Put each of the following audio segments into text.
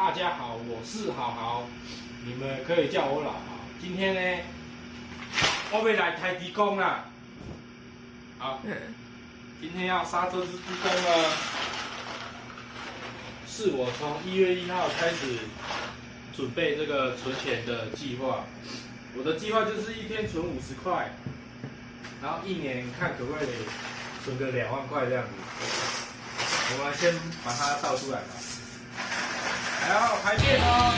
大家好，我是好好，你们可以叫我老豪。今天呢，我要来台地工啦。好，今天要杀这只猪公呢，是我从一月一号开始准备这个存钱的计划。我的计划就是一天存五十块，然后一年看可不可以存个两万块这样子。我们先把它倒出来吧。还要排便哦。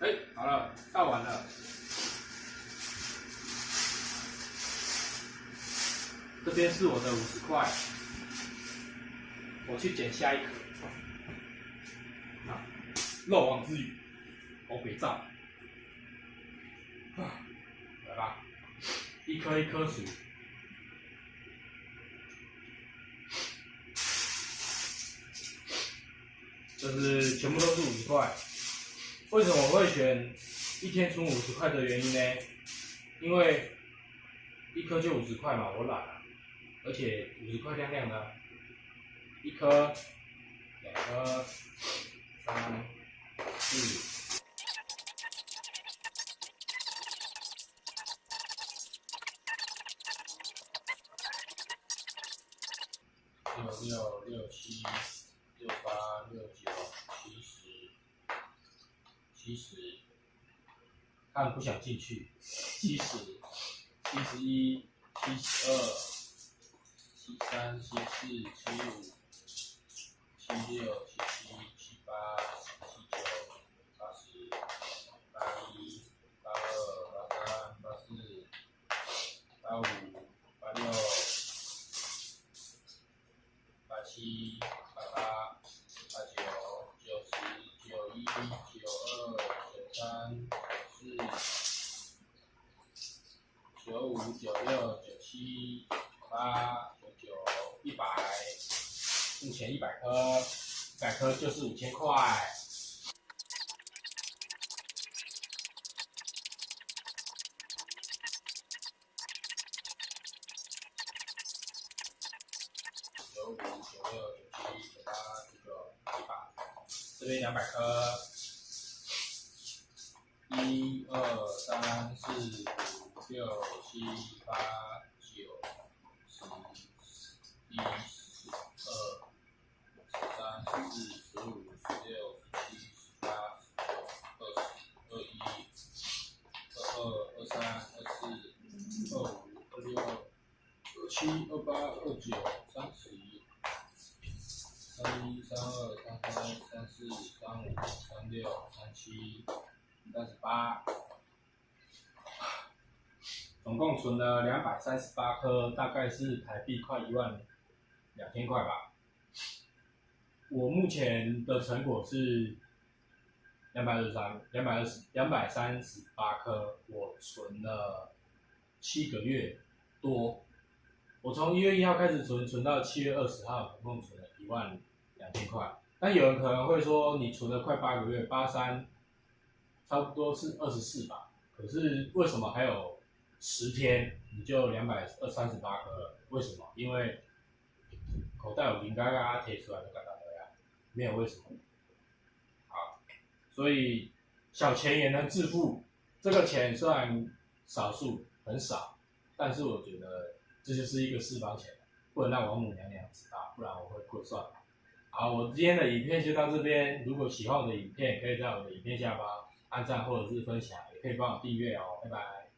哎，好了，倒完了。边是我的五十块，我去捡下一颗。啊，漏网之鱼，我北照。啊，来吧，一颗一颗数。这是全部都是五十块。为什么我会选一天存五十块的原因呢？因为一颗就五十块嘛，我懒啊，而且五十块亮亮的，一颗、两颗、三、四。六六六七六八六九七十七十，看不想进去，七十七十一七十二七三七四七五七六七七七八七九八十八一八二八三八四八五八六。八七、八八、八九、九十、九一、九二、九三、九四、九五、九六、九七、八、目前一百颗，一百颗就是五千块。九五、九六、九七、九八、九九、一百，这边两百颗，一二三四五六七八九十一十二十四五十六七十八九二十二一二二二三二四二五二六二七二八二九三十。三一、三二、三三、三四、三五、三六、三七、三十八，总共存了两百三十八颗，大概是台币快一万两千块吧。我目前的成果是两百二十三、两百二十、两百三十八颗，我存了七个月多。我从一月一号开始存，存到七月二十号，总共存了一万两千块。但有人可能会说，你存了快八个月，八三差不多是二十四吧？可是为什么还有十天你就两百二三十八颗了？为什么？因为口袋有零嘎嘎贴出来的嘎嘎，没有为什么。好，所以小钱也能致富。这个钱虽然少数很少，但是我觉得。这就是一个私房钱，不能让王母娘娘知道，不然我会破算。好，我今天的影片就到这边。如果喜欢我的影片，可以在我的影片下方按赞或者是分享，也可以帮我订阅哦。拜拜。